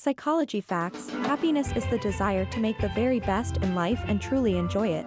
Psychology facts happiness is the desire to make the very best in life and truly enjoy it.